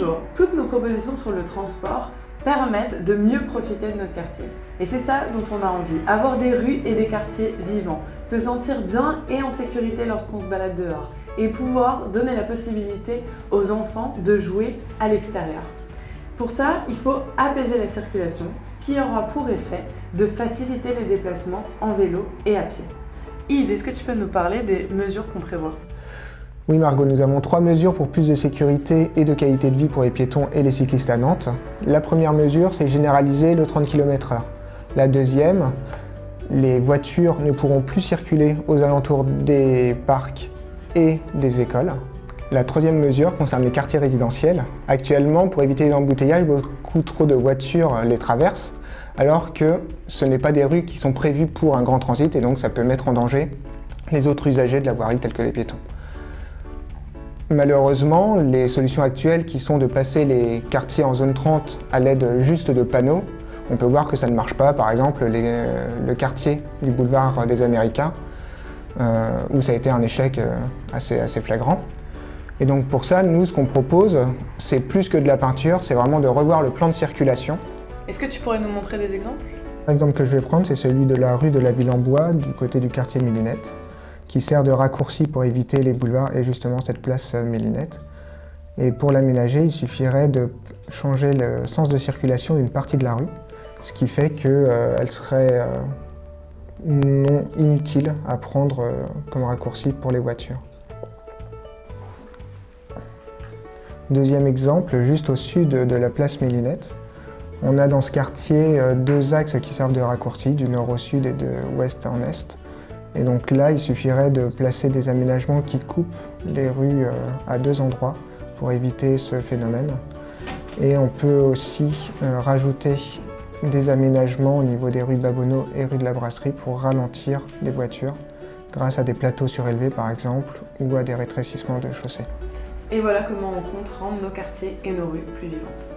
Bonjour, toutes nos propositions sur le transport permettent de mieux profiter de notre quartier. Et c'est ça dont on a envie, avoir des rues et des quartiers vivants, se sentir bien et en sécurité lorsqu'on se balade dehors, et pouvoir donner la possibilité aux enfants de jouer à l'extérieur. Pour ça, il faut apaiser la circulation, ce qui aura pour effet de faciliter les déplacements en vélo et à pied. Yves, est-ce que tu peux nous parler des mesures qu'on prévoit? Oui Margot, nous avons trois mesures pour plus de sécurité et de qualité de vie pour les piétons et les cyclistes à Nantes. La première mesure, c'est généraliser le 30 km h La deuxième, les voitures ne pourront plus circuler aux alentours des parcs et des écoles. La troisième mesure concerne les quartiers résidentiels. Actuellement, pour éviter les embouteillages, beaucoup trop de voitures les traversent, alors que ce n'est pas des rues qui sont prévues pour un grand transit et donc ça peut mettre en danger les autres usagers de la voirie tels que les piétons. Malheureusement, les solutions actuelles qui sont de passer les quartiers en zone 30 à l'aide juste de panneaux, on peut voir que ça ne marche pas. Par exemple, le quartier du boulevard des Américains, euh, où ça a été un échec euh, assez, assez flagrant. Et donc pour ça, nous, ce qu'on propose, c'est plus que de la peinture, c'est vraiment de revoir le plan de circulation. Est-ce que tu pourrais nous montrer des exemples? L'exemple que je vais prendre, c'est celui de la rue de la Ville en Bois, du côté du quartier Millinette qui sert de raccourci pour éviter les boulevards et justement cette place euh, Mélinette. Et pour l'aménager, il suffirait de changer le sens de circulation d'une partie de la rue, ce qui fait qu'elle euh, serait euh, non inutile à prendre comme raccourci pour les voitures. Deuxième exemple, juste au sud de la place Mélinette, on a dans ce quartier deux axes qui servent de raccourci, du nord au sud et de ouest en est. Et donc là, il suffirait de placer des aménagements qui coupent les rues euh, à deux endroits pour éviter ce phénomène. Et on peut aussi euh, rajouter des aménagements au niveau des rues Babonneau et rue de la Brasserie pour ralentir les voitures grâce à des plateaux surélevés par exemple ou à des rétrécissements de chaussées. Et voilà comment on compte rendre nos quartiers et nos rues plus vivantes.